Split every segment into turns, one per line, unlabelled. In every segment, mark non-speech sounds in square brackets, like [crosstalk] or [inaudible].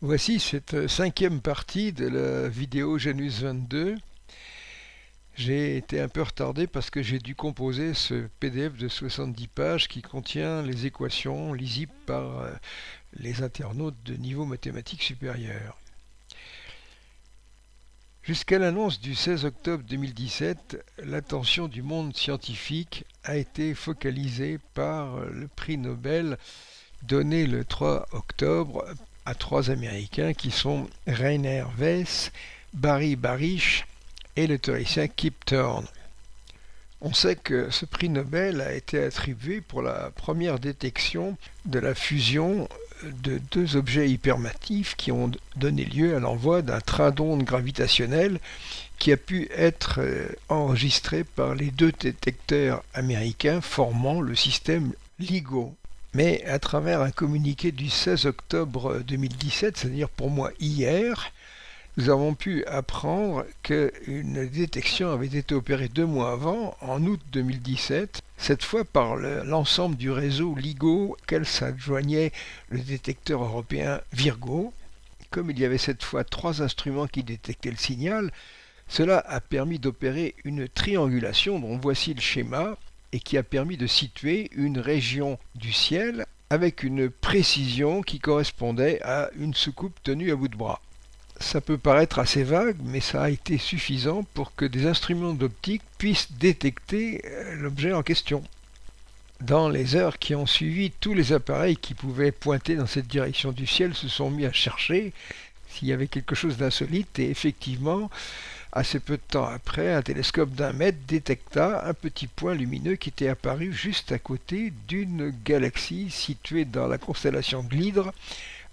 Voici cette cinquième partie de la vidéo Genus 22. J'ai été un peu retardé parce que j'ai dû composer ce PDF de 70 pages qui contient les équations lisibles par euh, les internautes de niveau mathématique supérieur. Jusqu'à l'annonce du 16 octobre 2017, l'attention du monde scientifique a été focalisée par le prix Nobel donné le 3 octobre à trois Américains qui sont Rainer Weiss, Barry Barish et le théoricien Kip Thorne. On sait que ce prix Nobel a été attribué pour la première détection de la fusion de deux objets hypermatifs qui ont donné lieu à l'envoi d'un train d'ondes gravitationnel qui a pu être euh, enregistré par les deux détecteurs américains formant le système LIGO. Mais à travers un communiqué du 16 octobre 2017, c'est-à-dire pour moi hier, nous avons pu apprendre qu'une détection avait été opérée deux mois avant, en août 2017, cette fois par l'ensemble du réseau LIGO auquel s'adjoignait le détecteur européen Virgo. Comme il y avait cette fois trois instruments qui détectaient le signal, cela a permis d'opérer une triangulation dont voici le schéma et qui a permis de situer une région du ciel avec une précision qui correspondait à une soucoupe tenue à bout de bras. Ça peut paraître assez vague, mais ça a été suffisant pour que des instruments d'optique puissent détecter euh, l'objet en question. Dans les heures qui ont suivi, tous les appareils qui pouvaient pointer dans cette direction du ciel se sont mis à chercher s'il y avait quelque chose d'insolite et effectivement, Assez peu de temps après, un télescope d'un mètre détecta un petit point lumineux qui était apparu juste à côté d'une galaxie située dans la constellation de l'Hydre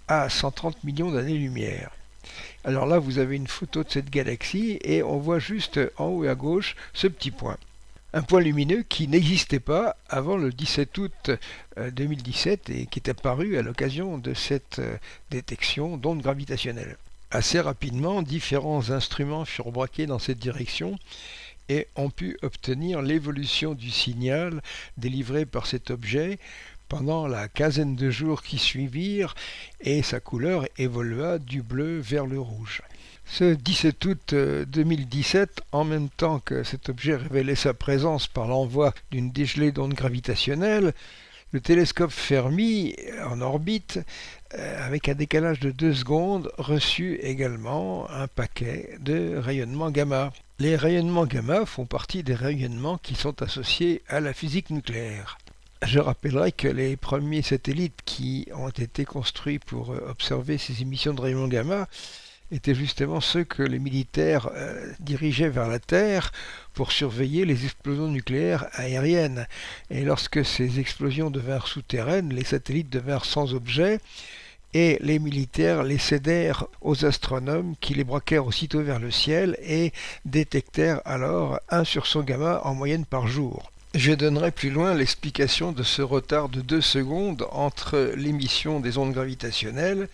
à 130 millions d'années-lumière. Alors là, vous avez une photo de cette galaxie et on voit juste en haut et à gauche ce petit point. Un point lumineux qui n'existait pas avant le 17 août 2017 euh, et qui est apparu à l'occasion de cette euh, détection d'ondes gravitationnelles. Assez rapidement, différents instruments furent braqués dans cette direction et ont pu obtenir l'évolution du signal délivré par cet objet pendant la quinzaine de jours qui suivirent et sa couleur évolua du bleu vers le rouge. Ce 17 août 2017, euh, en même temps que cet objet révélait sa présence par l'envoi d'une dégelée d'ondes gravitationnelles, le télescope Fermi en orbite avec un décalage de 2 secondes, reçut également un paquet de rayonnements gamma. Les rayonnements gamma font partie des rayonnements qui sont associés à la physique nucléaire. Je rappellerai que les premiers satellites qui ont été construits pour euh, observer ces émissions de rayonnements gamma étaient justement ceux que les militaires euh, dirigeaient vers la Terre pour surveiller les explosions nucléaires aériennes. Et lorsque ces explosions devinrent souterraines, les satellites devinrent sans objet et les militaires les cédèrent aux astronomes qui les braquèrent aussitôt vers le ciel et détectèrent alors un sursaut gamma en moyenne par jour. Je donnerai plus loin l'explication de ce retard de 2 secondes entre l'émission des ondes gravitationnelles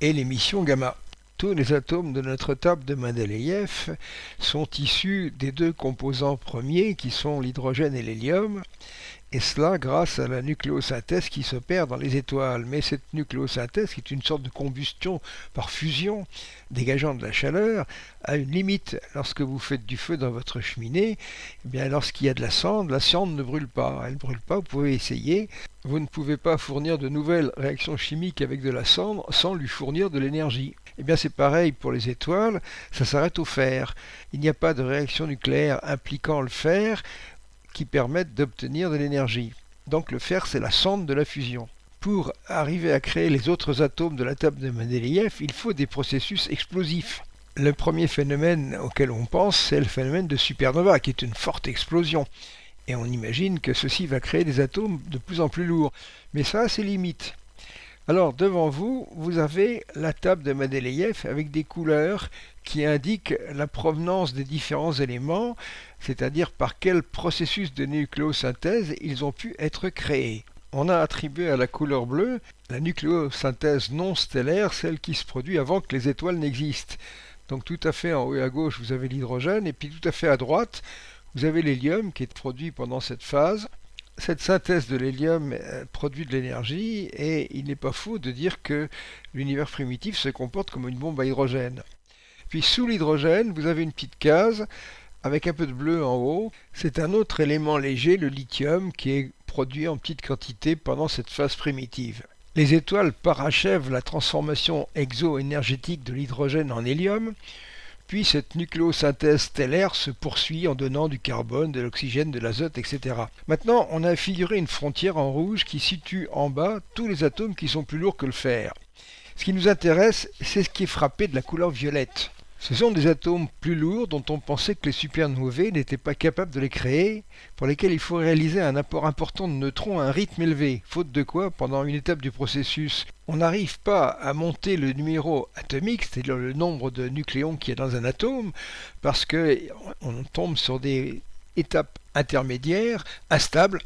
et l'émission gamma. Tous les atomes de notre table de Mendeleïev sont issus des deux composants premiers qui sont l'hydrogène et l'hélium, et cela grâce à la nucléosynthèse qui s'opère dans les étoiles. Mais cette nucléosynthèse, qui est une sorte de combustion par fusion, dégageant de la chaleur, a une limite. Lorsque vous faites du feu dans votre cheminée, eh lorsqu'il y a de la cendre, la cendre ne brûle pas. Elle ne brûle pas, vous pouvez essayer. Vous ne pouvez pas fournir de nouvelles réactions chimiques avec de la cendre sans lui fournir de l'énergie. Eh bien c'est pareil pour les étoiles, ça s'arrête au fer. Il n'y a pas de réaction nucléaire impliquant le fer qui permettent d'obtenir de l'énergie. Donc le fer c'est la cendre de la fusion. Pour arriver à créer les autres atomes de la table de Mendeleïev, il faut des processus explosifs. Le premier phénomène auquel on pense, c'est le phénomène de supernova, qui est une forte explosion. Et on imagine que ceci va créer des atomes de plus en plus lourds. Mais ça a ses limites. Alors devant vous, vous avez la table de Mendeleïev avec des couleurs qui indiquent la provenance des différents éléments, c'est-à-dire par quel processus de nucléosynthèse ils ont pu être créés. On a attribué à la couleur bleue la nucléosynthèse non stellaire, celle qui se produit avant que les étoiles n'existent. Donc tout à fait en haut et à gauche, vous avez l'hydrogène, et puis tout à fait à droite, vous avez l'hélium qui est produit pendant cette phase, cette synthèse de l'hélium euh, produit de l'énergie et il n'est pas faux de dire que l'univers primitif se comporte comme une bombe à hydrogène. Puis sous l'hydrogène, vous avez une petite case avec un peu de bleu en haut. C'est un autre élément léger, le lithium, qui est produit en petite quantité pendant cette phase primitive. Les étoiles parachèvent la transformation exo-énergétique de l'hydrogène en hélium, puis cette nucléosynthèse stellaire se poursuit en donnant du carbone, de l'oxygène, de l'azote, etc. Maintenant, on a figuré une frontière en rouge qui situe en bas tous les atomes qui sont plus lourds que le fer. Ce qui nous intéresse, c'est ce qui est frappé de la couleur violette. Ce sont des atomes plus lourds dont on pensait que les supernovae n'étaient pas capables de les créer, pour lesquels il faut réaliser un apport important de neutrons à un rythme élevé, faute de quoi, pendant une étape du processus, on n'arrive pas à monter le numéro atomique, c'est-à-dire le nombre de nucléons qui est dans un atome, parce qu'on tombe sur des étapes intermédiaires, instables,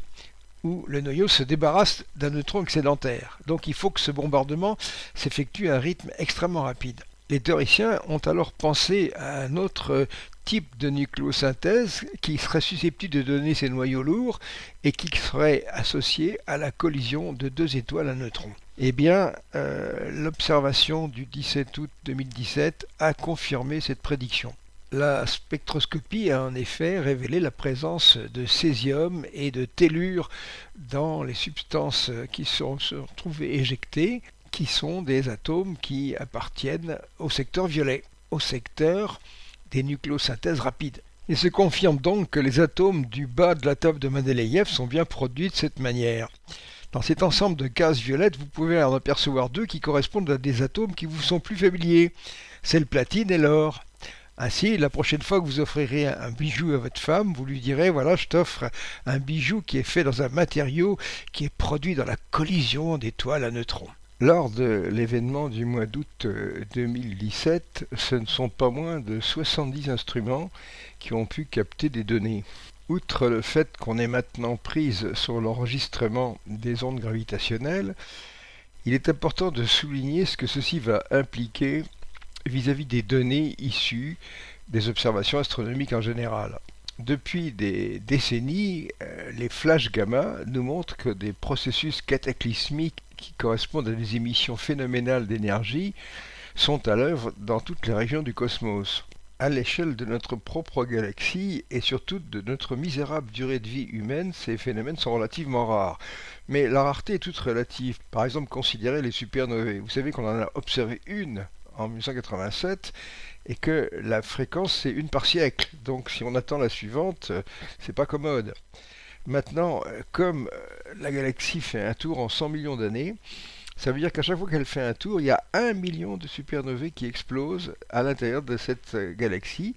où le noyau se débarrasse d'un neutron excédentaire. Donc il faut que ce bombardement s'effectue à un rythme extrêmement rapide. Les théoriciens ont alors pensé à un autre type de nucléosynthèse qui serait susceptible de donner ces noyaux lourds et qui serait associé à la collision de deux étoiles à neutrons. Eh bien, euh, l'observation du 17 août 2017 a confirmé cette prédiction. La spectroscopie a en effet révélé la présence de césium et de tellure dans les substances qui sont, se trouvées éjectées, qui sont des atomes qui appartiennent au secteur violet, au secteur des nucléosynthèses rapides. Il se confirme donc que les atomes du bas de la table de Mendeleïev sont bien produits de cette manière. Dans cet ensemble de cases violettes, vous pouvez en apercevoir deux qui correspondent à des atomes qui vous sont plus familiers. C'est le platine et l'or. Ainsi, la prochaine fois que vous offrirez un bijou à votre femme, vous lui direz voilà, je t'offre un bijou qui est fait dans un matériau qui est produit dans la collision d'étoiles à neutrons. Lors de l'événement du mois d'août 2017, euh, ce ne sont pas moins de 70 instruments qui ont pu capter des données. Outre le fait qu'on est maintenant prise sur l'enregistrement des ondes gravitationnelles, il est important de souligner ce que ceci va impliquer vis-à-vis des données issues des observations astronomiques en général. Depuis des décennies, euh, les flashs gamma nous montrent que des processus cataclysmiques qui correspondent à des émissions phénoménales d'énergie sont à l'œuvre dans toutes les régions du cosmos. À l'échelle de notre propre galaxie et surtout de notre misérable durée de vie humaine, ces phénomènes sont relativement rares. Mais la rareté est toute relative. Par exemple, considérez les supernovae. Vous savez qu'on en a observé une en 1987 et que la fréquence c'est une par siècle. Donc si on attend la suivante, euh, c'est pas commode. Maintenant, euh, comme euh, la galaxie fait un tour en 100 millions d'années, ça veut dire qu'à chaque fois qu'elle fait un tour, il y a un million de supernovae qui explosent à l'intérieur de cette galaxie.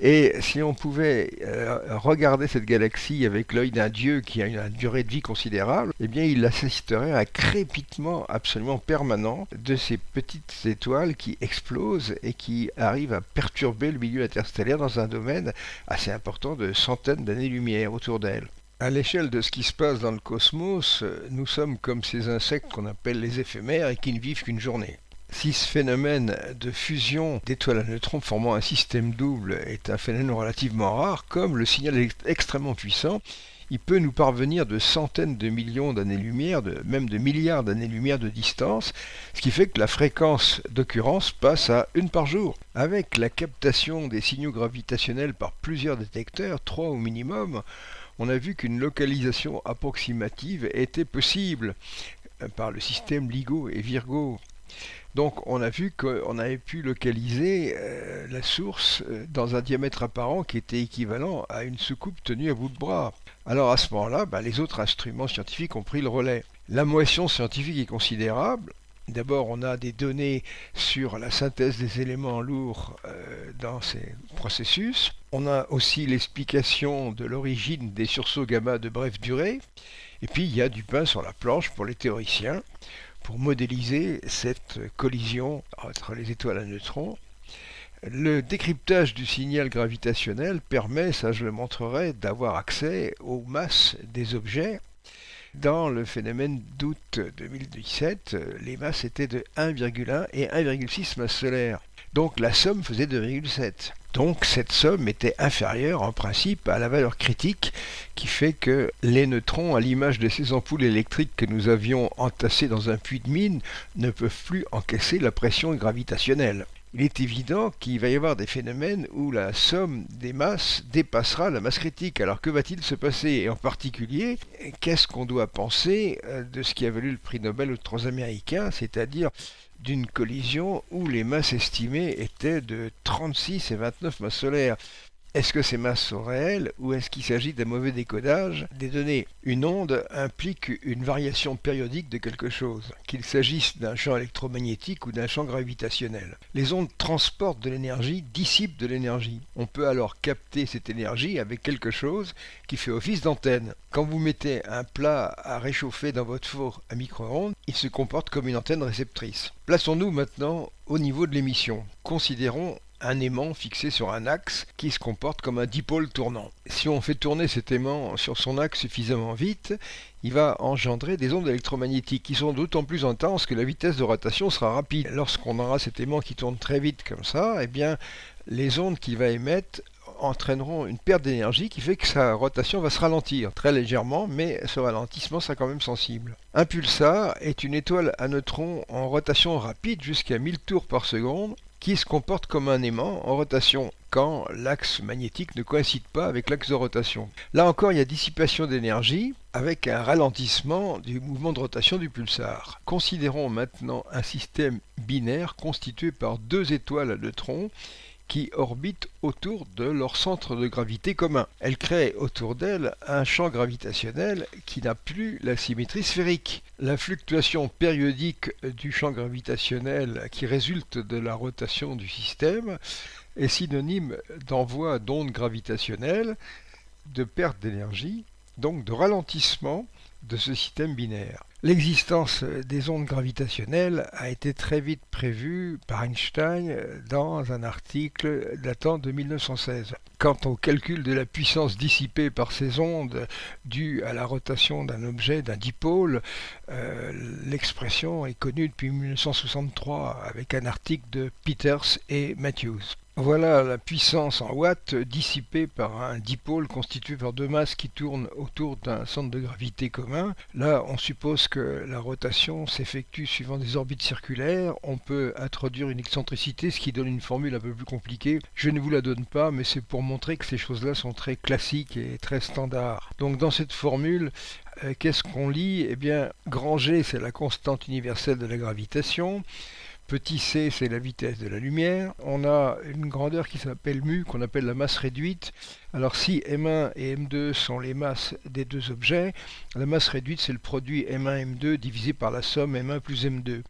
Et si on pouvait euh, regarder cette galaxie avec l'œil d'un dieu qui a une, durée de vie considérable, eh bien il assisterait à un crépitement absolument permanent de ces petites étoiles qui explosent et qui arrivent à perturber le milieu interstellaire dans un domaine assez important de centaines d'années-lumière autour d'elle. À l'échelle de ce qui se passe dans le cosmos, nous sommes comme ces insectes qu'on appelle les éphémères et qui ne vivent qu'une journée. Si ce phénomène de fusion d'étoiles à neutrons formant un système double est un phénomène relativement rare, comme le signal est extrêmement puissant, il peut nous parvenir de centaines de millions d'années-lumière, même de milliards d'années-lumière de distance, ce qui fait que la fréquence d'occurrence passe à une par jour. Avec la captation des signaux gravitationnels par plusieurs détecteurs, trois au minimum, on a vu qu'une localisation approximative était possible par le système LIGO et Virgo. Donc on a vu qu'on avait pu localiser euh, la source euh, dans un diamètre apparent qui était équivalent à une soucoupe tenue à bout de bras. Alors à ce moment-là, bah, les autres instruments scientifiques ont pris le relais. La motion scientifique est considérable. D'abord, on a des données sur la synthèse des éléments lourds euh, dans ces processus. On a aussi l'explication de l'origine des sursauts gamma de brève durée. Et puis, il y a du pain sur la planche pour les théoriciens pour modéliser cette collision entre les étoiles à neutrons. Le décryptage du signal gravitationnel permet, ça je le montrerai, d'avoir accès aux masses des objets. Dans le phénomène d'août 2017, les masses étaient de 1,1 et 1,6 masses solaires. Donc la somme faisait 2,7. Donc cette somme était inférieure en principe à la valeur critique qui fait que les neutrons, à l'image de ces ampoules électriques que nous avions entassées dans un puits de mine, ne peuvent plus encaisser la pression gravitationnelle. Il est évident qu'il va y avoir des phénomènes où la somme des masses dépassera la masse critique. Alors que va-t-il se passer? Et en particulier, qu'est-ce qu'on doit penser euh, de ce qui a valu le prix Nobel aux trois Américains, c'est-à-dire d'une collision où les masses estimées étaient de 36 et 29 masses solaires. Est-ce que ces masses sont réelles ou est-ce qu'il s'agit d'un mauvais décodage des données Une onde implique une variation périodique de quelque chose, qu'il s'agisse d'un champ électromagnétique ou d'un champ gravitationnel. Les ondes transportent de l'énergie, dissipent de l'énergie. On peut alors capter cette énergie avec quelque chose qui fait office d'antenne. Quand vous mettez un plat à réchauffer dans votre four à micro-ondes, il se comporte comme une antenne réceptrice. Plaçons-nous maintenant au niveau de l'émission. Considérons un aimant fixé sur un axe qui se comporte comme un dipôle tournant. Si on fait tourner cet aimant sur son axe suffisamment vite, il va engendrer des ondes électromagnétiques qui sont d'autant plus intenses que la vitesse de rotation sera rapide. Lorsqu'on aura cet aimant qui tourne très vite comme ça, eh bien les ondes qu'il va émettre entraîneront une perte d'énergie qui fait que sa rotation va se ralentir très légèrement, mais ce ralentissement sera quand même sensible. Un pulsar est une étoile à neutrons en rotation rapide jusqu'à 1000 tours par seconde qui se comporte comme un aimant en rotation quand l'axe magnétique ne coïncide pas avec l'axe de rotation. Là encore, il y a dissipation d'énergie avec un ralentissement du mouvement de rotation du pulsar. Considérons maintenant un système binaire constitué par deux étoiles à neutrons qui orbitent autour de leur centre de gravité commun. Elles créent autour d'elles un champ gravitationnel qui n'a plus la symétrie sphérique. La fluctuation périodique du champ gravitationnel qui résulte de la rotation du système est synonyme d'envoi d'ondes gravitationnelles, de perte d'énergie, donc de ralentissement de ce système binaire. L'existence des ondes gravitationnelles a été très vite prévue par Einstein dans un article datant de 1916. Quant au calcul de la puissance dissipée par ces ondes due à la rotation d'un objet, d'un dipôle, euh, l'expression est connue depuis 1963 avec un article de Peters et Matthews. Voilà la puissance en watts dissipée par un dipôle constitué par deux masses qui tournent autour d'un centre de gravité commun. Là, on suppose que la rotation s'effectue suivant des orbites circulaires. On peut introduire une excentricité, ce qui donne une formule un peu plus compliquée. Je ne vous la donne pas, mais c'est pour montrer que ces choses-là sont très classiques et très standards. Donc dans cette formule, euh, qu'est-ce qu'on lit? Eh bien, G, c'est la constante universelle de la gravitation. Petit c, c'est la vitesse de la lumière. On a une grandeur qui s'appelle mu, qu'on appelle la masse réduite. Alors si M1 et M2 sont les masses des deux objets, la masse réduite, c'est le produit M1-M2 divisé par la somme M1 plus M2.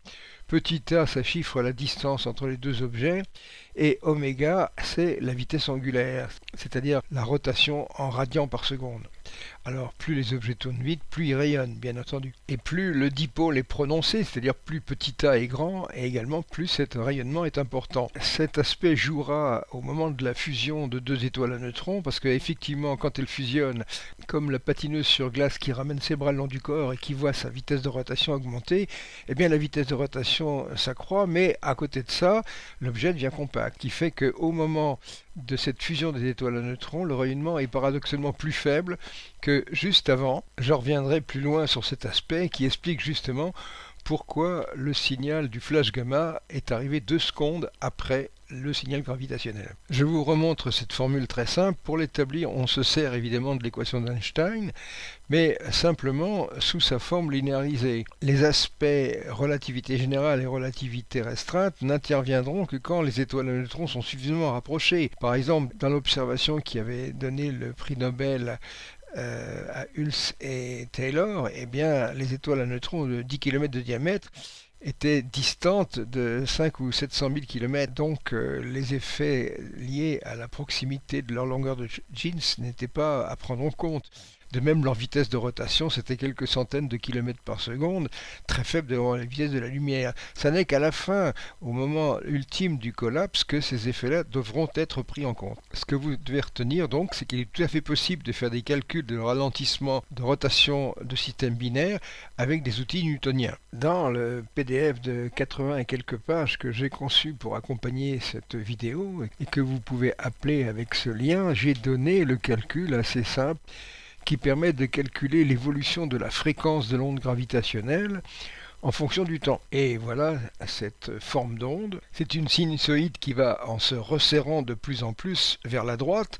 Petit a, ça chiffre la distance entre les deux objets. Et oméga, c'est la vitesse angulaire, c'est-à-dire la rotation en radians par seconde. Alors plus les objets tournent vite, plus ils rayonnent, bien entendu. Et plus le dipôle est prononcé, c'est-à-dire plus petit a est grand, et également plus cet rayonnement est important. Cet aspect jouera au moment de la fusion de deux étoiles à neutrons, parce qu'effectivement, quand elles fusionnent, comme la patineuse sur glace qui ramène ses bras le long du corps et qui voit sa vitesse de rotation augmenter, eh bien la vitesse de rotation s'accroît, mais à côté de ça, l'objet devient compact, qui fait qu'au moment de cette fusion des étoiles à neutrons, le rayonnement est paradoxalement plus faible que juste avant. Je reviendrai plus loin sur cet aspect qui explique justement pourquoi le signal du flash gamma est arrivé deux secondes après le signal gravitationnel. Je vous remontre cette formule très simple. Pour l'établir, on se sert évidemment de l'équation d'Einstein, mais simplement sous sa forme linéarisée. Les aspects relativité générale et relativité restreinte n'interviendront que quand les étoiles à neutrons sont suffisamment rapprochées. Par exemple, dans l'observation qui avait donné le prix Nobel euh, à Hulse et Taylor, eh bien, les étoiles à neutrons de 10 km de diamètre étaient distantes de 5 ou 700 000 km, donc euh, les effets liés à la proximité de leur longueur de jeans n'étaient pas à prendre en compte. De même, leur vitesse de rotation, c'était quelques centaines de kilomètres par seconde, très faible devant la vitesse de la lumière. Ça n'est qu'à la fin, au moment ultime du collapse, que ces effets-là devront être pris en compte. Ce que vous devez retenir donc, c'est qu'il est tout à fait possible de faire des calculs de ralentissement de rotation de système binaire avec des outils newtoniens. Dans le PDF de 80 et quelques pages que j'ai conçu pour accompagner cette vidéo et que vous pouvez appeler avec ce lien, j'ai donné le calcul assez simple qui permet de calculer l'évolution de la fréquence de l'onde gravitationnelle en fonction du temps. Et voilà cette forme d'onde. C'est une sinusoïde qui va en se resserrant de plus en plus vers la droite,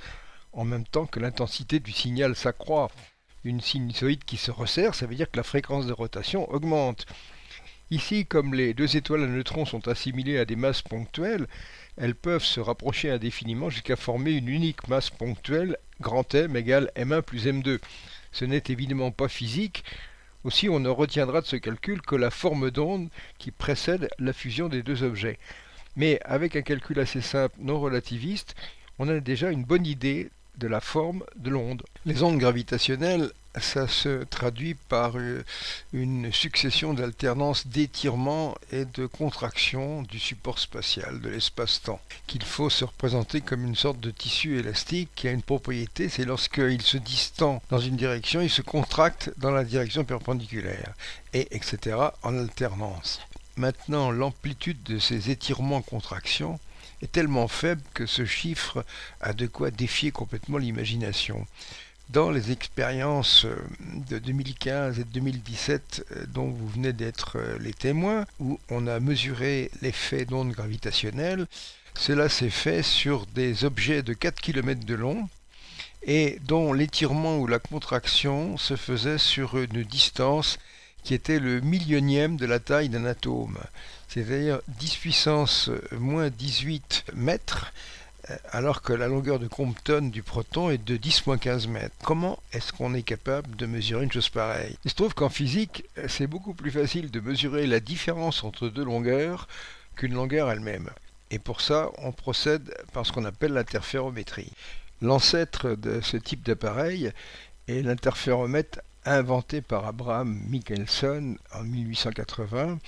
en même temps que l'intensité du signal s'accroît. Une sinusoïde qui se resserre, ça veut dire que la fréquence de rotation augmente. Ici, comme les deux étoiles à neutrons sont assimilées à des masses ponctuelles, elles peuvent se rapprocher indéfiniment jusqu'à former une unique masse ponctuelle grand M égale M1 plus M2. Ce n'est évidemment pas physique, aussi on ne retiendra de ce calcul que la forme d'onde qui précède la fusion des deux objets. Mais avec un calcul assez simple non relativiste, on a déjà une bonne idée de la forme de l'onde. Les ondes gravitationnelles ça se traduit par euh, une succession d'alternances d'étirement et de contraction du support spatial, de l'espace-temps, qu'il faut se représenter comme une sorte de tissu élastique qui a une propriété, c'est lorsqu'il se distend dans une direction, il se contracte dans la direction perpendiculaire, et etc. en alternance. Maintenant, l'amplitude de ces étirements-contractions est tellement faible que ce chiffre a de quoi défier complètement l'imagination. Dans les expériences euh, de 2015 et de 2017 euh, dont vous venez d'être euh, les témoins, où on a mesuré l'effet d'ondes gravitationnelles, cela s'est fait sur des objets de 4 km de long et dont l'étirement ou la contraction se faisait sur une distance qui était le millionième de la taille d'un atome, c'est-à-dire 10 puissance moins 18 mètres, euh, alors que la longueur de Compton du proton est de 10-15 mètres. Comment est-ce qu'on est capable de mesurer une chose pareille? Il se trouve qu'en physique, c'est beaucoup plus facile de mesurer la différence entre deux longueurs qu'une longueur elle-même. Et pour ça, on procède par ce qu'on appelle l'interférométrie. L'ancêtre de ce type d'appareil est l'interféromètre inventé par Abraham Michelson en 1880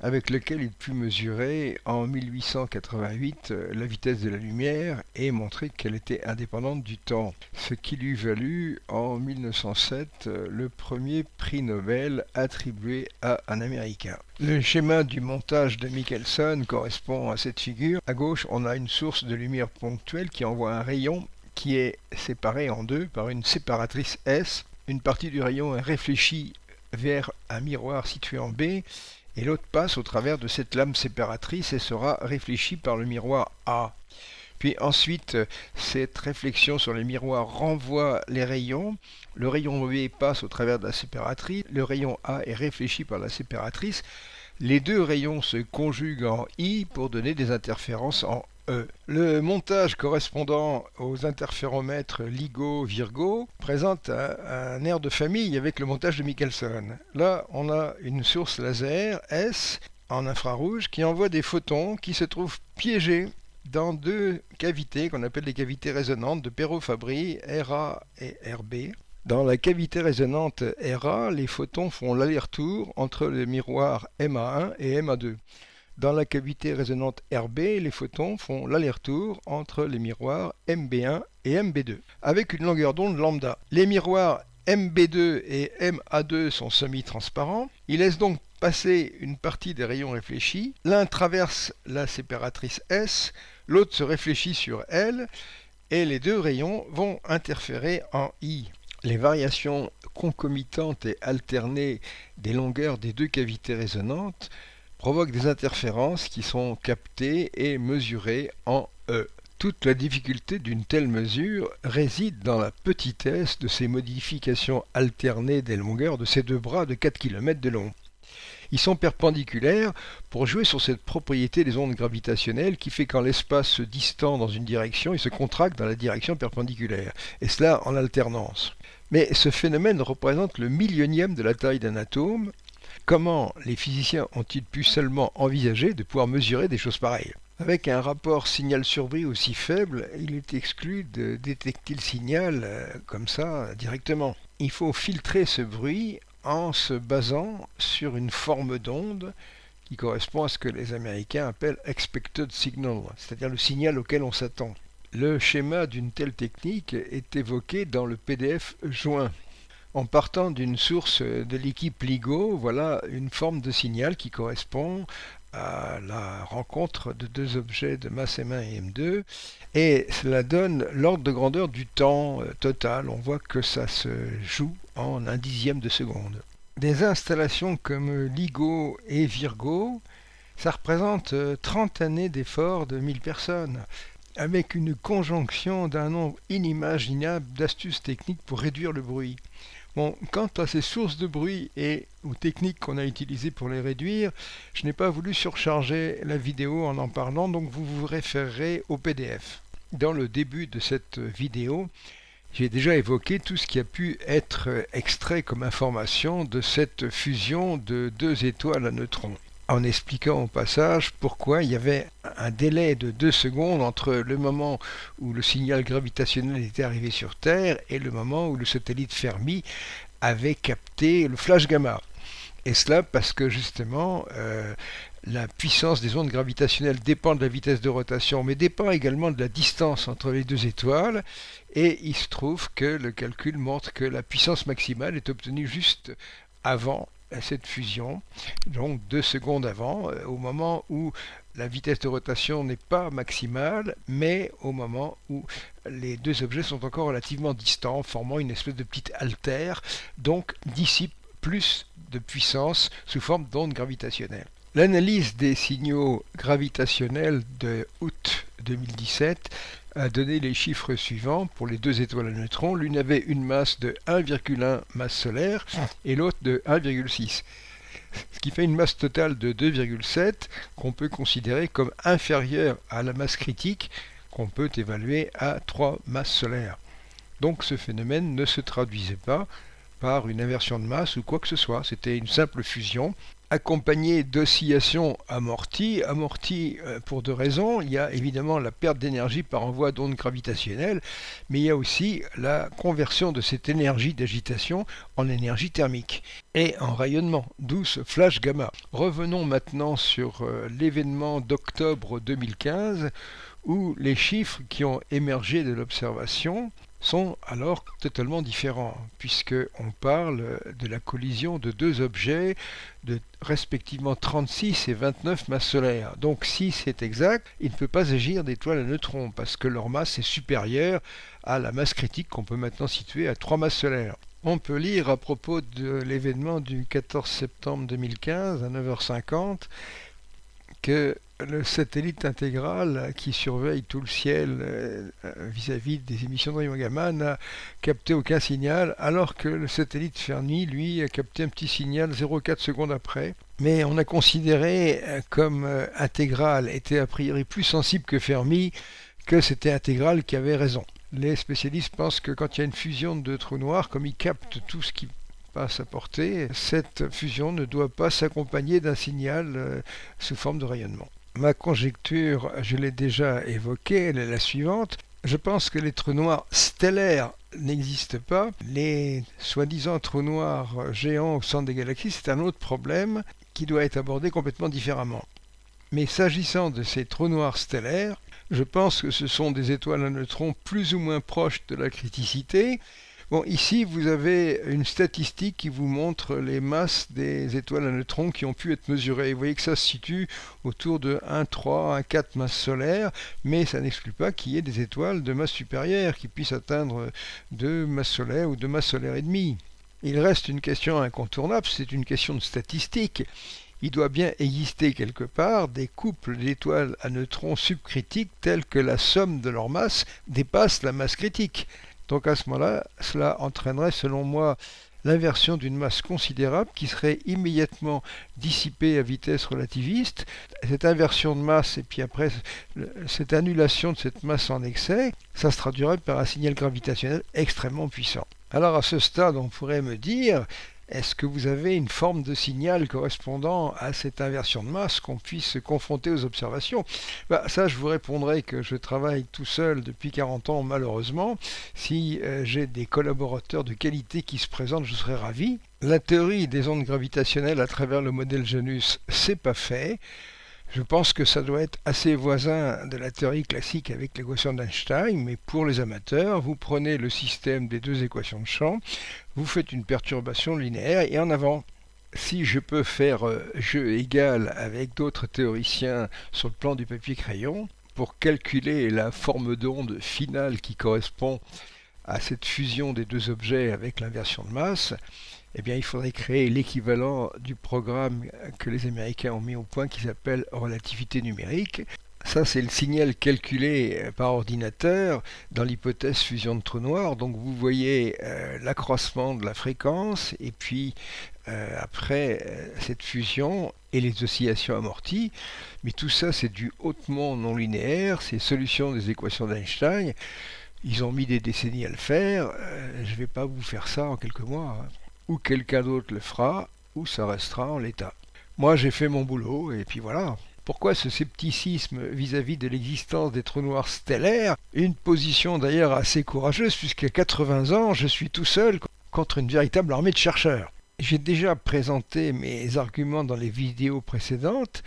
avec lequel il put mesurer en 1888 euh, la vitesse de la lumière et montrer qu'elle était indépendante du temps, ce qui lui valut en 1907 euh, le premier prix Nobel attribué à un Américain. Le schéma du montage de Michelson correspond à cette figure. À gauche, on a une source de lumière ponctuelle qui envoie un rayon qui est séparé en deux par une séparatrice S. Une partie du rayon est réfléchie vers un miroir situé en B et l'autre passe au travers de cette lame séparatrice et sera réfléchie par le miroir A. Puis ensuite, cette réflexion sur les miroirs renvoie les rayons. Le rayon B passe au travers de la séparatrice. Le rayon A est réfléchi par la séparatrice. Les deux rayons se conjuguent en I pour donner des interférences en E. Le montage correspondant aux interféromètres LIGO-Virgo présente un, air de famille avec le montage de Michelson. Là, on a une source laser S en infrarouge qui envoie des photons qui se trouvent piégés dans deux cavités qu'on appelle les cavités résonantes de Perot-Fabry, RA et RB. Dans la cavité résonante RA, les photons font l'aller-retour entre le miroir MA1 et MA2. Dans la cavité résonante RB, les photons font l'aller-retour entre les miroirs MB1 et MB2, avec une longueur d'onde lambda. Les miroirs MB2 et MA2 sont semi-transparents. Ils laissent donc passer une partie des rayons réfléchis. L'un traverse la séparatrice S, l'autre se réfléchit sur L, et les deux rayons vont interférer en I. Les variations concomitantes et alternées des longueurs des deux cavités résonantes provoquent des interférences qui sont captées et mesurées en E. Toute la difficulté d'une telle mesure réside dans la petitesse de ces modifications alternées des longueurs de ces deux bras de 4 km de long. Ils sont perpendiculaires pour jouer sur cette propriété des ondes gravitationnelles qui fait quand l'espace se distend dans une direction, il se contracte dans la direction perpendiculaire, et cela en alternance. Mais ce phénomène représente le millionième de la taille d'un atome. Comment les physiciens ont-ils pu seulement envisager de pouvoir mesurer des choses pareilles? Avec un rapport signal-surbrille aussi faible, il est exclu de détecter le signal euh, comme ça directement. il faut filtrer ce bruit en se basant sur une forme d'onde qui correspond à ce que les Américains appellent expected signal, c'est-à-dire le signal auquel on s'attend. Le schéma d'une telle technique est évoqué dans le PDF joint. En partant d'une source de l'équipe LIGO, voilà une forme de signal qui correspond à la rencontre de deux objets de masse M1 et M2 et cela donne l'ordre de grandeur du temps euh, total. On voit que ça se joue en un dixième de seconde. Des installations comme LIGO et Virgo, ça représente 30 euh, années d'efforts de 1000 personnes avec une conjonction d'un nombre inimaginable d'astuces techniques pour réduire le bruit. Quant à ces sources de bruit et aux techniques qu'on a utilisées pour les réduire, je n'ai pas voulu surcharger la vidéo en en parlant, donc vous vous référerez au PDF. Dans le début de cette vidéo, j'ai déjà évoqué tout ce qui a pu être extrait comme information de cette fusion de deux étoiles à neutrons en expliquant au passage pourquoi il y avait un délai de deux secondes entre le moment où le signal gravitationnel était arrivé sur Terre et le moment où le satellite Fermi avait capté le flash gamma. Et cela parce que justement euh, la puissance des ondes gravitationnelles dépend de la vitesse de rotation, mais dépend également de la distance entre les deux étoiles. Et il se trouve que le calcul montre que la puissance maximale est obtenue juste avant cette fusion, donc deux secondes avant, euh, au moment où la vitesse de rotation n'est pas maximale, mais au moment où les deux objets sont encore relativement distants, formant une espèce de petite altère, donc dissipe plus de puissance sous forme d'ondes gravitationnelles. L'analyse des signaux gravitationnels de août 2017 a donné les chiffres suivants pour les deux étoiles à neutrons. L'une avait une masse de 1,1 masse solaire et l'autre de 1,6 ce qui fait une masse totale de 2,7 qu'on peut considérer comme inférieure à la masse critique qu'on peut évaluer à 3 masses solaires. Donc ce phénomène ne se traduisait pas par une inversion de masse ou quoi que ce soit, c'était une simple fusion accompagné d'oscillations amorties. Amorties euh, pour deux raisons. Il y a évidemment la perte d'énergie par envoi d'ondes gravitationnelles, mais il y a aussi la conversion de cette énergie d'agitation en énergie thermique et en rayonnement, d'où ce flash gamma. Revenons maintenant sur euh, l'événement d'octobre 2015 où les chiffres qui ont émergé de l'observation sont alors totalement différents, puisqu'on parle de la collision de deux objets de respectivement 36 et 29 masses solaires. Donc si c'est exact, il ne peut pas agir d'étoiles à neutrons, parce que leur masse est supérieure à la masse critique qu'on peut maintenant situer à 3 masses solaires. On peut lire à propos de l'événement du 14 septembre 2015 à 9h50 que le satellite intégral qui surveille tout le ciel euh, vis-à-vis des émissions de gamma n'a capté aucun signal, alors que le satellite Fermi, lui, a capté un petit signal 0,4 secondes après. Mais on a considéré euh, comme euh, intégral était a priori plus sensible que Fermi que c'était intégral qui avait raison. Les spécialistes pensent que quand il y a une fusion de trous noirs, comme ils captent tout ce qui passe à portée, cette fusion ne doit pas s'accompagner d'un signal sous forme de rayonnement. Ma conjecture, je l'ai déjà évoquée, elle est la suivante. Je pense que les trous noirs stellaires n'existent pas. Les soi-disant trous noirs géants au centre des galaxies, c'est un autre problème qui doit être abordé complètement différemment. Mais s'agissant de ces trous noirs stellaires, je pense que ce sont des étoiles à neutrons plus ou moins proches de la criticité, Bon, ici, vous avez une statistique qui vous montre les masses des étoiles à neutrons qui ont pu être mesurées. Vous voyez que ça se situe autour de 1, 3, 1, 4 masses solaires, mais ça n'exclut pas qu'il y ait des étoiles de masse supérieure qui puissent atteindre 2 masses solaires ou 2 masses solaires et demie. Il reste une question incontournable, c'est une question de statistique il doit bien exister quelque part des couples d'étoiles à neutrons subcritiques tels que la somme de leur masse dépasse la masse critique. Donc à ce moment-là, cela entraînerait selon moi l'inversion d'une masse considérable qui serait immédiatement dissipée à vitesse relativiste. Cette inversion de masse et puis après cette annulation de cette masse en excès, ça se traduirait par un signal gravitationnel extrêmement puissant. Alors à ce stade, on pourrait me dire, est-ce que vous avez une forme de signal correspondant à cette inversion de masse qu'on puisse se confronter aux observations? Bah, Ça, je vous répondrai que je travaille tout seul depuis 40 ans, malheureusement. Si euh, j'ai des collaborateurs de qualité qui se présentent, je serais ravi. La théorie des ondes gravitationnelles à travers le modèle Janus, c'est pas fait. Je pense que ça doit être assez voisin de la théorie classique avec l'équation d'Einstein, mais pour les amateurs, vous prenez le système des deux équations de champ, vous faites une perturbation linéaire et en avant. Si je peux faire euh, jeu égal avec d'autres théoriciens sur le plan du papier crayon, pour calculer la forme d'onde finale qui correspond à cette fusion des deux objets avec l'inversion de masse, eh bien, il faudrait créer l'équivalent du programme que les Américains ont mis au point qui s'appelle relativité numérique. Ça, c'est le signal calculé par ordinateur dans l'hypothèse fusion de trou noir. Donc, vous voyez euh, l'accroissement de la fréquence et puis euh, après euh, cette fusion et les oscillations amorties. Mais tout ça, c'est du hautement non linéaire, c'est solution des équations d'Einstein. Ils ont mis des décennies à le faire. je ne vais pas vous faire ça en quelques mois. Hein ou quelqu'un d'autre le fera, ou ça restera en l'état. Moi j'ai fait mon boulot, et puis voilà. Pourquoi ce scepticisme vis-à-vis de l'existence des trous noirs stellaires? Une position d'ailleurs assez courageuse, puisqu'à 80 ans, je suis tout seul contre une véritable armée de chercheurs. J'ai déjà présenté mes arguments dans les vidéos précédentes,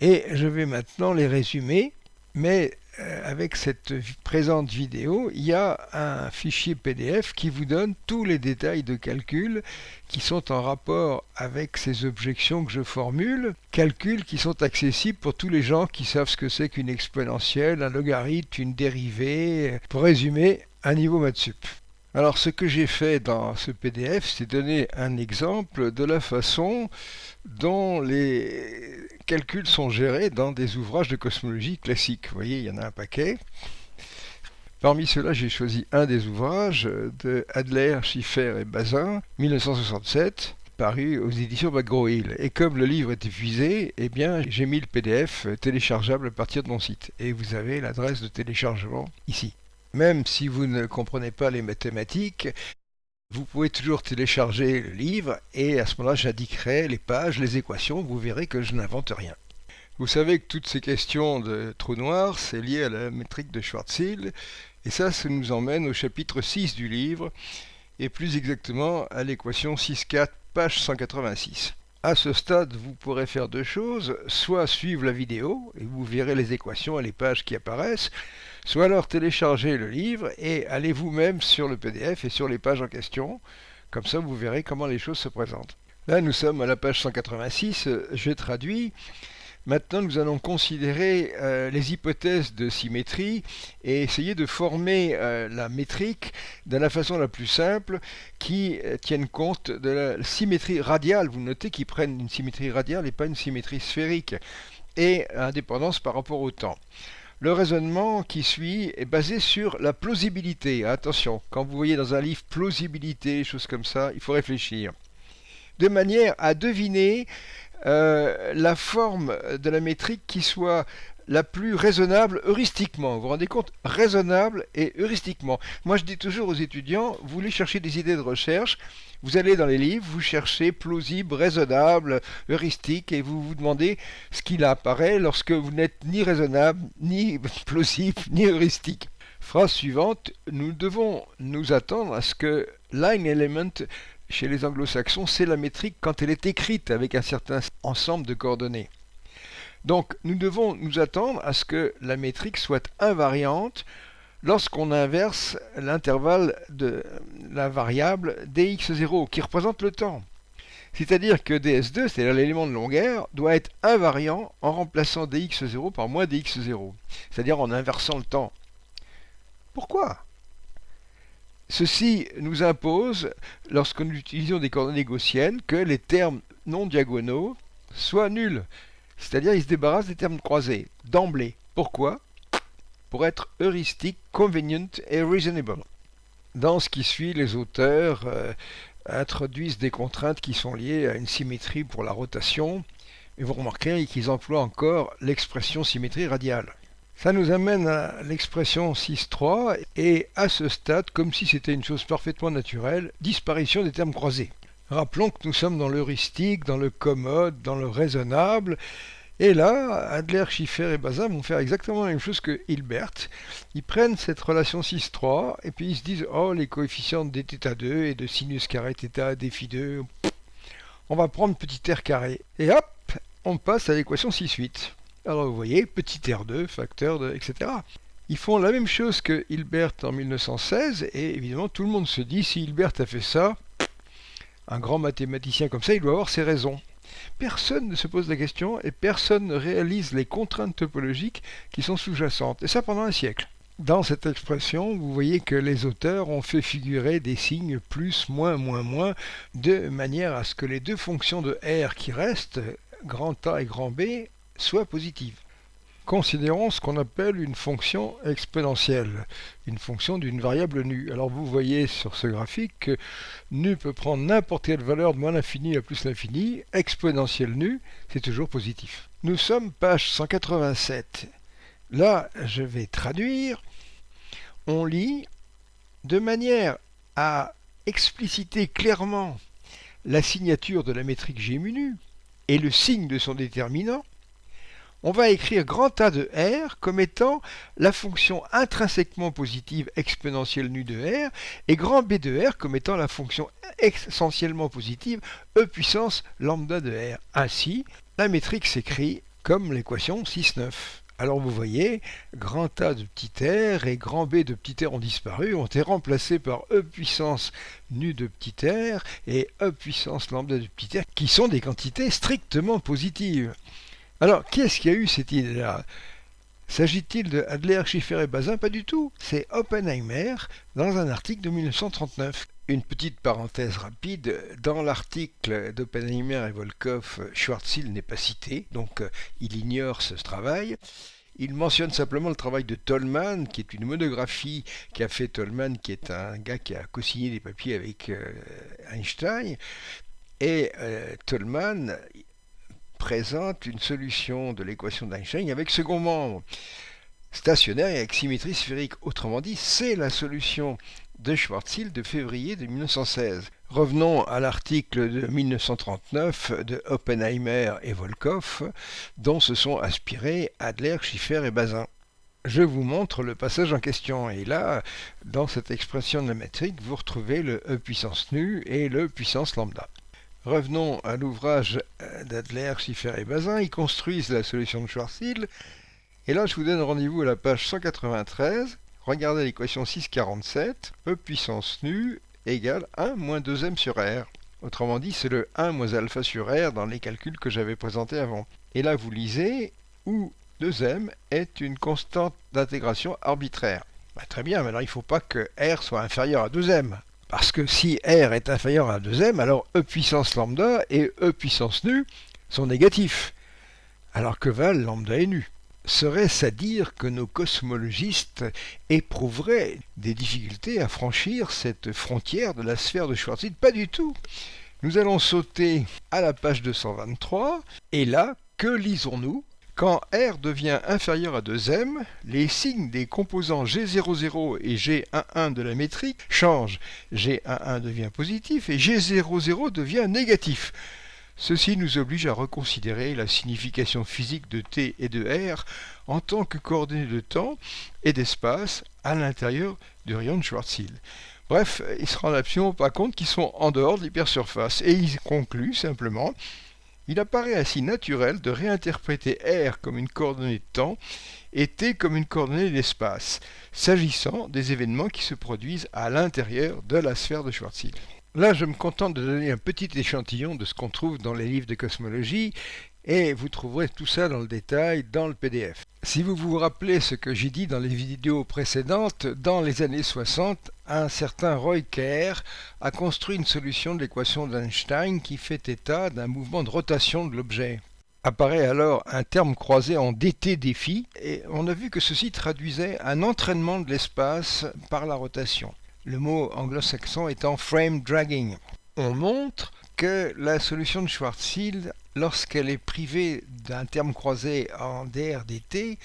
et je vais maintenant les résumer, mais avec cette présente vidéo, il y a un fichier PDF qui vous donne tous les détails de calcul qui sont en rapport avec ces objections que je formule, calculs qui sont accessibles pour tous les gens qui savent ce que c'est qu'une exponentielle, un logarithme, une dérivée, pour résumer, un niveau Matsup. Alors ce que j'ai fait dans ce PDF, c'est donner un exemple de la façon dont les calculs sont gérés dans des ouvrages de cosmologie classique. Vous voyez, il y en a un paquet. Parmi ceux-là, j'ai choisi un des ouvrages de Adler, Schiffer et Bazin, 1967, paru aux éditions McGraw-Hill. Et comme le livre est épuisé, eh bien, j'ai mis le PDF téléchargeable à partir de mon site. Et vous avez l'adresse de téléchargement ici. Même si vous ne comprenez pas les mathématiques, vous pouvez toujours télécharger le livre et à ce moment-là j'indiquerai les pages, les équations, vous verrez que je n'invente rien. Vous savez que toutes ces questions de trous noirs, c'est lié à la métrique de Schwarzschild et ça, ça nous emmène au chapitre 6 du livre et plus exactement à l'équation 6.4, page 186. À ce stade, vous pourrez faire deux choses, soit suivre la vidéo et vous verrez les équations et les pages qui apparaissent, soit alors télécharger le livre et allez vous-même sur le PDF et sur les pages en question. Comme ça, vous verrez comment les choses se présentent. Là, nous sommes à la page 186, je traduis. Maintenant, nous allons considérer euh, les hypothèses de symétrie et essayer de former euh, la métrique de la façon la plus simple qui euh, tienne compte de la symétrie radiale. Vous notez qu'ils prennent une symétrie radiale et pas une symétrie sphérique et indépendance par rapport au temps. Le raisonnement qui suit est basé sur la plausibilité. Attention, quand vous voyez dans un livre plausibilité, choses comme ça, il faut réfléchir. De manière à deviner euh, la forme de la métrique qui soit la plus raisonnable heuristiquement. Vous vous rendez compte? Raisonnable et heuristiquement. Moi, je dis toujours aux étudiants, vous voulez chercher des idées de recherche, vous allez dans les livres, vous cherchez plausible, raisonnable, heuristique, et vous vous demandez ce qu'il apparaît lorsque vous n'êtes ni raisonnable, ni [laughs] plausible, ni heuristique. Phrase suivante, nous devons nous attendre à ce que line element chez les anglo-saxons, c'est la métrique quand elle est écrite avec un certain ensemble de coordonnées. Donc nous devons nous attendre à ce que la métrique soit invariante lorsqu'on inverse l'intervalle de la variable dx0 qui représente le temps. C'est-à-dire que ds2, c'est-à-dire l'élément de longueur, doit être invariant en remplaçant dx0 par moins dx0, c'est-à-dire en inversant le temps. Pourquoi? Ceci nous impose, lorsque nous utilisons des coordonnées gaussiennes, que les termes non diagonaux soient nuls. C'est-à-dire ils se débarrassent des termes croisés, d'emblée. Pourquoi? Pour être heuristique, convenient et reasonable. Dans ce qui suit, les auteurs euh, introduisent des contraintes qui sont liées à une symétrie pour la rotation, et vous remarquerez qu'ils emploient encore l'expression symétrie radiale. Ça nous amène à l'expression 6.3 et à ce stade, comme si c'était une chose parfaitement naturelle, disparition des termes croisés. Rappelons que nous sommes dans l'heuristique, dans le commode, dans le raisonnable, et là, Adler, Schiffer et Bazin vont faire exactement la même chose que Hilbert. Ils prennent cette relation 6-3 et puis ils se disent Oh, les coefficients de dθ2 et de sinus carré θ, défi 2, on va prendre petit r carré. Et hop, on passe à l'équation 6-8. Alors vous voyez, petit r2, facteur de, etc. Ils font la même chose que Hilbert en 1916 et évidemment tout le monde se dit si Hilbert a fait ça, un grand mathématicien comme ça, il doit avoir ses raisons. Personne ne se pose la question et personne ne réalise les contraintes topologiques qui sont sous-jacentes, et ça pendant un siècle. Dans cette expression, vous voyez que les auteurs ont fait figurer des signes plus, moins, moins, moins, de manière à ce que les deux fonctions de R qui restent, grand A et grand B, soient positives. Considérons ce qu'on appelle une fonction exponentielle, une fonction d'une variable nu. Alors vous voyez sur ce graphique que nu peut prendre n'importe quelle valeur de moins l'infini à plus l'infini, exponentielle nu, c'est toujours positif. Nous sommes page 187. Là, je vais traduire. On lit de manière à expliciter clairement la signature de la métrique G mu et le signe de son déterminant, on va écrire grand A de R comme étant la fonction intrinsèquement positive exponentielle nu de R et grand B de R comme étant la fonction essentiellement positive E puissance lambda de R. Ainsi, la métrique s'écrit comme l'équation 6-9. Alors vous voyez, grand A de petit r et grand B de petit r ont disparu, ont été remplacés par E puissance nu de petit r et E puissance lambda de petit r, qui sont des quantités strictement positives. Alors, qui est-ce qui a eu cette idée-là S'agit-il de Adler, Schiffer et Bazin? Pas du tout. C'est Oppenheimer dans un article de 1939. Une petite parenthèse rapide, dans l'article d'Oppenheimer et Volkov, Schwarzschild n'est pas cité, donc euh, il ignore ce travail. Il mentionne simplement le travail de Tolman, qui est une monographie qu'a fait Tolman, qui est un gars qui a co-signé des papiers avec euh, Einstein. Et euh, Tolman, présente une solution de l'équation d'Einstein avec second membre stationnaire et avec symétrie sphérique. Autrement dit, c'est la solution de Schwarzschild de février de 1916. Revenons à l'article de 1939 de Oppenheimer et Volkov, dont se sont aspirés Adler, Schiffer et Bazin. Je vous montre le passage en question, et là, dans cette expression de la métrique, vous retrouvez le E puissance nu et le puissance lambda. Revenons à l'ouvrage euh, d'Adler, Schiffer et Bazin. Ils construisent la solution de Schwarzschild. Et là, je vous donne rendez-vous à la page 193. Regardez l'équation 647. E puissance nu égale 1 moins 2m sur r. Autrement dit, c'est le 1 moins alpha sur r dans les calculs que j'avais présentés avant. Et là, vous lisez où 2m est une constante d'intégration arbitraire. Bah, très bien, mais alors il ne faut pas que r soit inférieur à 2m. Parce que si R est inférieur à 2m, alors E puissance lambda et E puissance nu sont négatifs, alors que val lambda est nu. Serait-ce à dire que nos cosmologistes éprouveraient des difficultés à franchir cette frontière de la sphère de Schwarzschild? Pas du tout. Nous allons sauter à la page 223, et là, que lisons-nous quand R devient inférieur à 2m, les signes des composants G00 et G11 de la métrique changent. G11 devient positif et G00 devient négatif. Ceci nous oblige à reconsidérer la signification physique de T et de R en tant que coordonnées de temps et d'espace à l'intérieur du rayon de Schwarzschild. Bref, il se rend absolument pas compte qu'ils sont en dehors de l'hypersurface et il conclut simplement il apparaît ainsi naturel de réinterpréter R comme une coordonnée de temps et T comme une coordonnée d'espace, s'agissant des événements qui se produisent à l'intérieur de la sphère de Schwarzschild. Là, je me contente de donner un petit échantillon de ce qu'on trouve dans les livres de cosmologie et vous trouverez tout ça dans le détail dans le PDF. Si vous vous rappelez ce que j'ai dit dans les vidéos précédentes, dans les années 60, un certain Roy a construit une solution de l'équation d'Einstein qui fait état d'un mouvement de rotation de l'objet. Apparaît alors un terme croisé en dt défi et on a vu que ceci traduisait un entraînement de l'espace par la rotation. Le mot anglo-saxon étant frame dragging. On montre que la solution de Schwarzschild lorsqu'elle est privée d'un terme croisé en DRDT,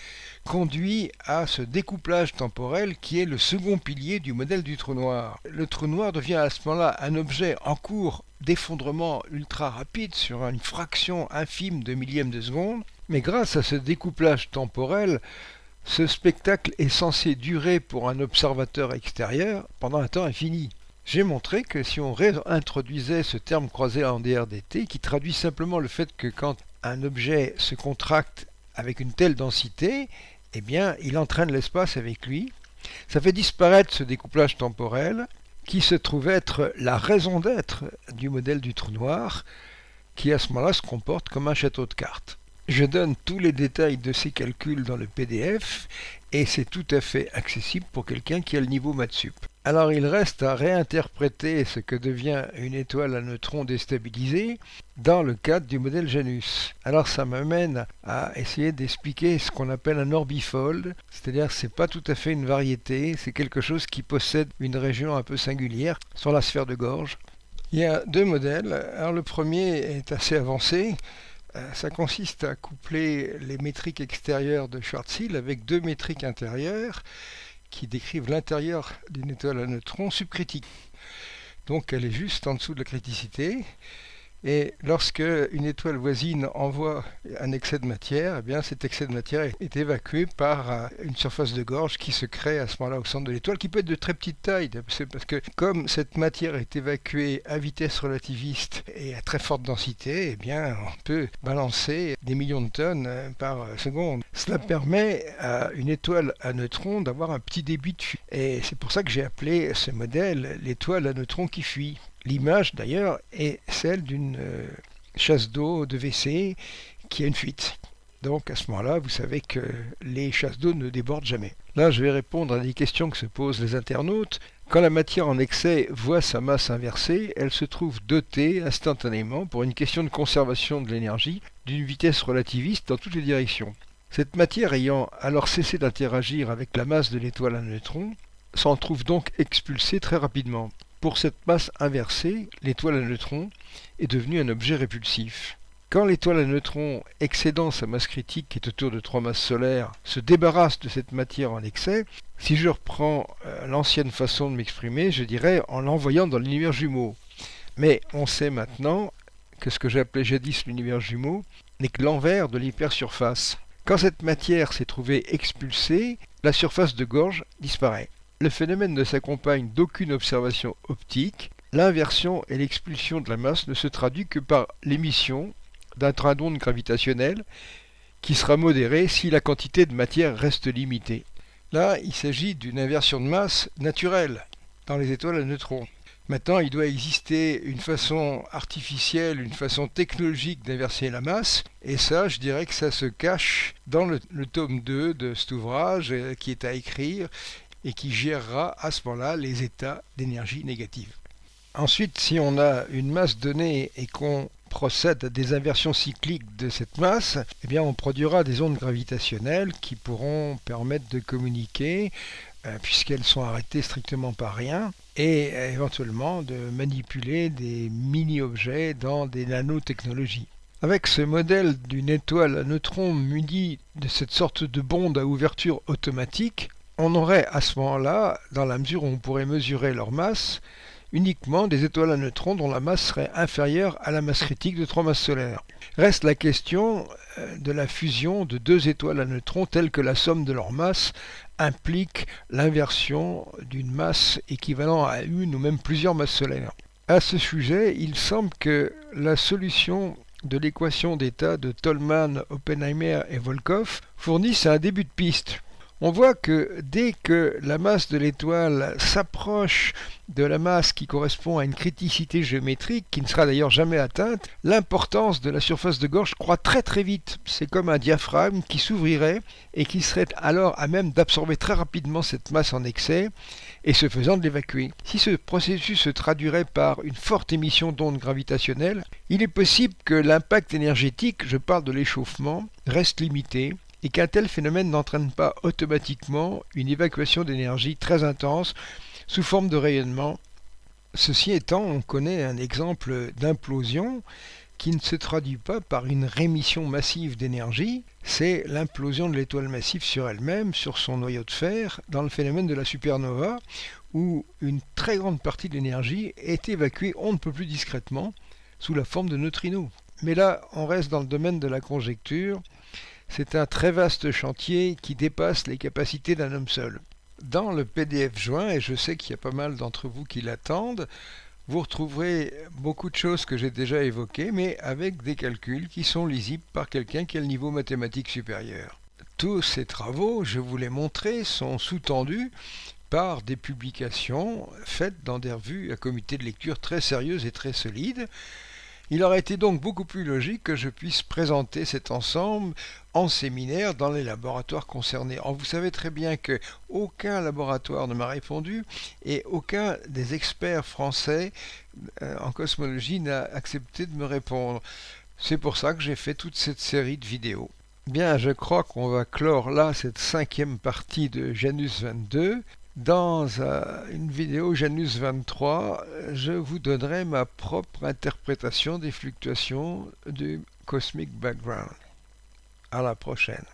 conduit à ce découplage temporel qui est le second pilier du modèle du trou noir. Le trou noir devient à ce moment-là un objet en cours d'effondrement ultra rapide sur une fraction infime de millième de seconde, mais grâce à ce découplage temporel, ce spectacle est censé durer pour un observateur extérieur pendant un temps infini. J'ai montré que si on réintroduisait ce terme croisé en DRDT, qui traduit simplement le fait que quand un objet se contracte avec une telle densité, eh bien, il entraîne l'espace avec lui. Ça fait disparaître ce découplage temporel qui se trouve être la raison d'être du modèle du trou noir, qui à ce moment-là se comporte comme un château de cartes. Je donne tous les détails de ces calculs dans le PDF et c'est tout à fait accessible pour quelqu'un qui a le niveau Matsup. Alors il reste à réinterpréter ce que devient une étoile à neutrons déstabilisée dans le cadre du modèle Janus. Alors ça m'amène à essayer d'expliquer ce qu'on appelle un orbifold, c'est-à-dire c'est pas tout à fait une variété, c'est quelque chose qui possède une région un peu singulière sur la sphère de gorge. Il y a deux modèles. Alors le premier est assez avancé. Euh, ça consiste à coupler les métriques extérieures de Schwarzschild avec deux métriques intérieures qui décrivent l'intérieur d'une étoile à neutrons subcritique. Donc elle est juste en dessous de la criticité et lorsque une étoile voisine envoie un excès de matière, eh bien cet excès de matière est évacué par euh, une surface de gorge qui se crée à ce moment-là au centre de l'étoile, qui peut être de très petite taille, parce que comme cette matière est évacuée à vitesse relativiste et à très forte densité, eh bien on peut balancer des millions de tonnes euh, par seconde. Cela permet à une étoile à neutrons d'avoir un petit débit de fuite. Et c'est pour ça que j'ai appelé ce modèle l'étoile à neutrons qui fuit. L'image d'ailleurs est celle d'une euh, chasse d'eau de WC qui a une fuite. Donc à ce moment-là, vous savez que les chasses d'eau ne débordent jamais. Là, je vais répondre à des questions que se posent les internautes. Quand la matière en excès voit sa masse inversée, elle se trouve dotée instantanément, pour une question de conservation de l'énergie, d'une vitesse relativiste dans toutes les directions. Cette matière ayant alors cessé d'interagir avec la masse de l'étoile à neutrons, s'en trouve donc expulsée très rapidement. Pour cette masse inversée, l'étoile à neutrons est devenue un objet répulsif. Quand l'étoile à neutrons excédant sa masse critique, qui est autour de trois masses solaires, se débarrasse de cette matière en excès, si je reprends euh, l'ancienne façon de m'exprimer, je dirais en l'envoyant dans l'univers jumeau. Mais on sait maintenant que ce que j'appelais jadis l'univers jumeau n'est que l'envers de l'hypersurface. Quand cette matière s'est trouvée expulsée, la surface de gorge disparaît. Le phénomène ne s'accompagne d'aucune observation optique. L'inversion et l'expulsion de la masse ne se traduit que par l'émission d'un train d'onde gravitationnel qui sera modéré si la quantité de matière reste limitée. Là, il s'agit d'une inversion de masse naturelle dans les étoiles à neutrons. Maintenant, il doit exister une façon artificielle, une façon technologique d'inverser la masse, et ça, je dirais que ça se cache dans le, le tome 2 de cet ouvrage euh, qui est à écrire, et qui gérera à ce moment-là les états d'énergie négative. Ensuite, si on a une masse donnée et qu'on procède à des inversions cycliques de cette masse, eh on produira des ondes gravitationnelles qui pourront permettre de communiquer euh, puisqu'elles sont arrêtées strictement par rien et éventuellement de manipuler des mini-objets dans des nanotechnologies. Avec ce modèle d'une étoile à neutrons munie de cette sorte de bonde à ouverture automatique, on aurait à ce moment-là, dans la mesure où on pourrait mesurer leur masse, uniquement des étoiles à neutrons dont la masse serait inférieure à la masse critique de trois masses solaires. Reste la question euh, de la fusion de deux étoiles à neutrons telles que la somme de leur masse implique l'inversion d'une masse équivalente à une ou même plusieurs masses solaires. À ce sujet, il semble que la solution de l'équation d'état de Tolman, Oppenheimer et Volkov fournisse un début de piste on voit que dès que la masse de l'étoile s'approche de la masse qui correspond à une criticité géométrique, qui ne sera d'ailleurs jamais atteinte, l'importance de la surface de gorge croît très très vite. C'est comme un diaphragme qui s'ouvrirait et qui serait alors à même d'absorber très rapidement cette masse en excès et ce faisant de l'évacuer. Si ce processus se traduirait par une forte émission d'ondes gravitationnelles, il est possible que l'impact énergétique, je parle de l'échauffement, reste limité et qu'un tel phénomène n'entraîne pas automatiquement une évacuation d'énergie très intense sous forme de rayonnement. Ceci étant, on connaît un exemple d'implosion qui ne se traduit pas par une rémission massive d'énergie, c'est l'implosion de l'étoile massive sur elle-même, sur son noyau de fer, dans le phénomène de la supernova, où une très grande partie de l'énergie est évacuée on ne peut plus discrètement sous la forme de neutrinos. Mais là, on reste dans le domaine de la conjecture. C'est un très vaste chantier qui dépasse les capacités d'un homme seul. Dans le PDF joint, et je sais qu'il y a pas mal d'entre vous qui l'attendent, vous retrouverez beaucoup de choses que j'ai déjà évoquées, mais avec des calculs qui sont lisibles par quelqu'un qui a le niveau mathématique supérieur. Tous ces travaux, je vous les montrer, sont sous-tendus par des publications faites dans des revues à comité de lecture très sérieuses et très solides, il aurait été donc beaucoup plus logique que je puisse présenter cet ensemble en séminaire dans les laboratoires concernés. Or, vous savez très bien que aucun laboratoire ne m'a répondu et aucun des experts français euh, en cosmologie n'a accepté de me répondre. C'est pour ça que j'ai fait toute cette série de vidéos. Bien, je crois qu'on va clore là cette cinquième partie de Janus 22. Dans euh, une vidéo Janus 23, je vous donnerai ma propre interprétation des fluctuations du Cosmic Background. À la prochaine.